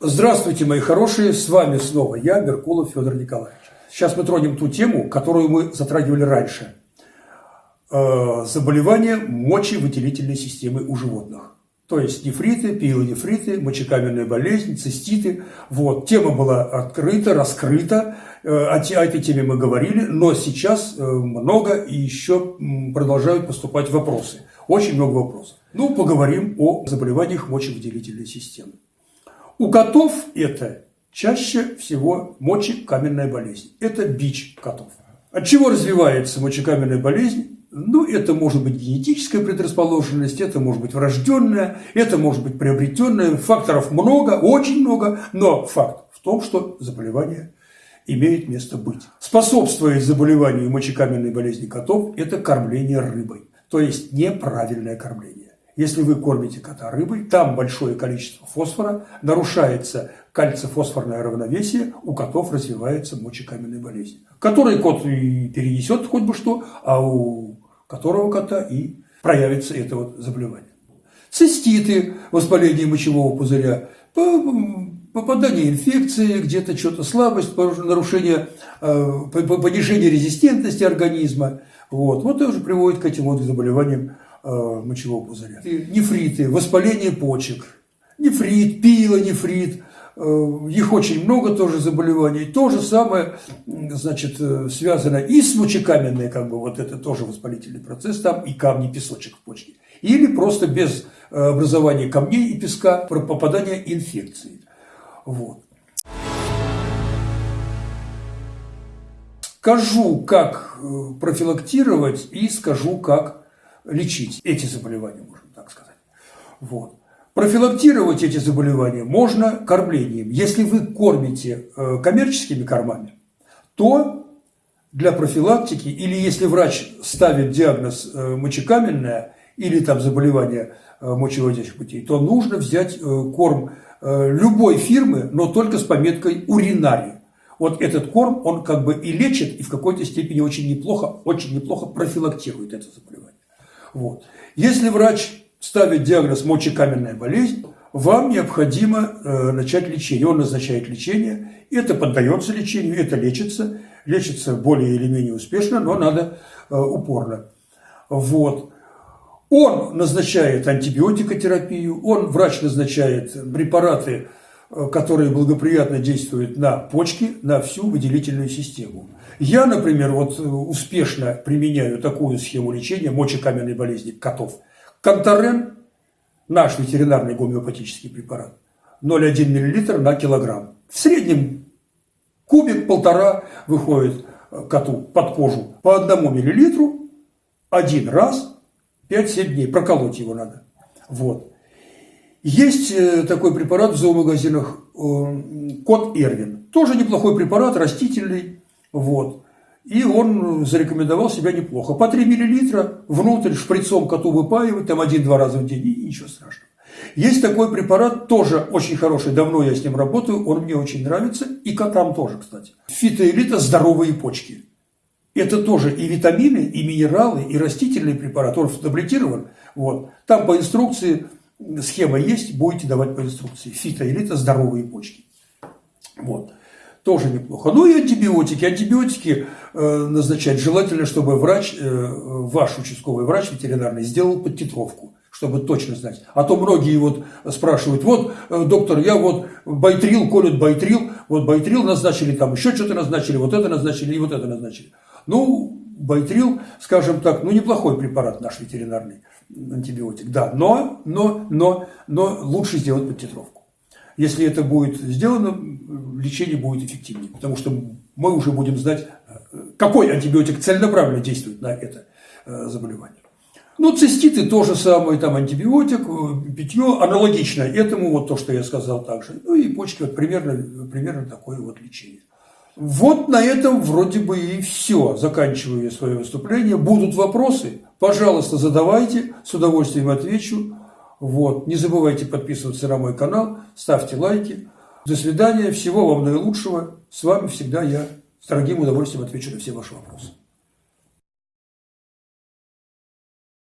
Здравствуйте, мои хорошие, с вами снова я, Меркулов Федор Николаевич. Сейчас мы тронем ту тему, которую мы затрагивали раньше. Э, заболевания мочевыделительной системы у животных. То есть нефриты, пиелонефриты, мочекаменная болезнь, циститы. Вот. Тема была открыта, раскрыта. Э, о, о этой теме мы говорили, но сейчас э, много и еще продолжают поступать вопросы. Очень много вопросов. Ну, поговорим о заболеваниях мочевыделительной системы. У котов это чаще всего мочекаменная болезнь. Это бич котов. От чего развивается мочекаменная болезнь? Ну, это может быть генетическая предрасположенность, это может быть врожденная, это может быть приобретенная. Факторов много, очень много, но факт в том, что заболевание имеет место быть. Способствует заболеванию мочекаменной болезни котов – это кормление рыбой, то есть неправильное кормление. Если вы кормите кота рыбой, там большое количество фосфора, нарушается кальций-фосфорное равновесие, у котов развивается мочекаменная болезнь. Который кот и перенесет хоть бы что, а у которого кота и проявится это вот заболевание. Циститы, воспаление мочевого пузыря, попадание инфекции, где-то что-то слабость, нарушение, э, понижение резистентности организма. Вот, вот тоже приводит к этим вот заболеваниям мочевого пузыря. Нефриты, воспаление почек, нефрит, пилонефрит, э, их очень много тоже заболеваний. То же самое, значит, э, связано и с мочекаменной, как бы вот это тоже воспалительный процесс, там и камни, песочек в почке. Или просто без образования камней и песка попадания инфекции. Вот. Скажу, как профилактировать и скажу, как лечить эти заболевания, можно так сказать. Вот. Профилактировать эти заболевания можно кормлением. Если вы кормите э, коммерческими кормами, то для профилактики, или если врач ставит диагноз э, мочекаменное или там заболевание э, мочевыводящих путей, то нужно взять корм любой фирмы, но только с пометкой уринарий. Вот этот корм, он как бы и лечит, и в какой-то степени очень неплохо, очень неплохо профилактирует это заболевание. Вот. Если врач ставит диагноз мочекаменная болезнь, вам необходимо э, начать лечение. Он назначает лечение, это поддается лечению, это лечится, лечится более или менее успешно, но надо э, упорно. Вот. Он назначает антибиотикотерапию, он, врач назначает препараты, которые благоприятно действуют на почки, на всю выделительную систему. Я, например, вот успешно применяю такую схему лечения мочекаменной болезни котов. Конторен, наш ветеринарный гомеопатический препарат, 0,1 мл на килограмм. В среднем кубик-полтора выходит коту под кожу по одному миллилитру один раз 5-7 дней. Проколоть его надо. Вот. Есть э, такой препарат в зоомагазинах э, Кот Эрвин. Тоже неплохой препарат, растительный. Вот. И он зарекомендовал себя неплохо. По 3 миллилитра внутрь шприцом коту выпаивать, там один-два раза в день, и ничего страшного. Есть такой препарат, тоже очень хороший, давно я с ним работаю, он мне очень нравится, и котам тоже, кстати. Фитоэлита «Здоровые почки». Это тоже и витамины, и минералы, и растительный препарат, он таблетирован. Вот. Там по инструкции схема есть, будете давать по инструкции. Фитоэлита «Здоровые почки». Вот тоже неплохо. Ну и антибиотики. Антибиотики э, назначать желательно, чтобы врач, э, ваш участковый врач ветеринарный сделал подтитровку чтобы точно знать. А то многие вот спрашивают, вот, э, доктор, я вот байтрил, колют байтрил, вот байтрил назначили, там еще что-то назначили, вот это назначили и вот это назначили. Ну, байтрил, скажем так, ну, неплохой препарат наш ветеринарный антибиотик, да, но, но, но, но лучше сделать подтитровку. Если это будет сделано, лечение будет эффективнее, потому что мы уже будем знать, какой антибиотик целенаправленно действует на это э, заболевание. Ну, циститы то же самое, там антибиотик, э, питье аналогично этому, вот то, что я сказал также. Ну и почки, вот примерно, примерно такое вот лечение. Вот на этом вроде бы и все. Заканчиваю я свое выступление. Будут вопросы? Пожалуйста, задавайте, с удовольствием отвечу. Вот. Не забывайте подписываться на мой канал, ставьте лайки. До свидания, всего вам наилучшего. С вами всегда я с дорогим удовольствием отвечу на все ваши вопросы.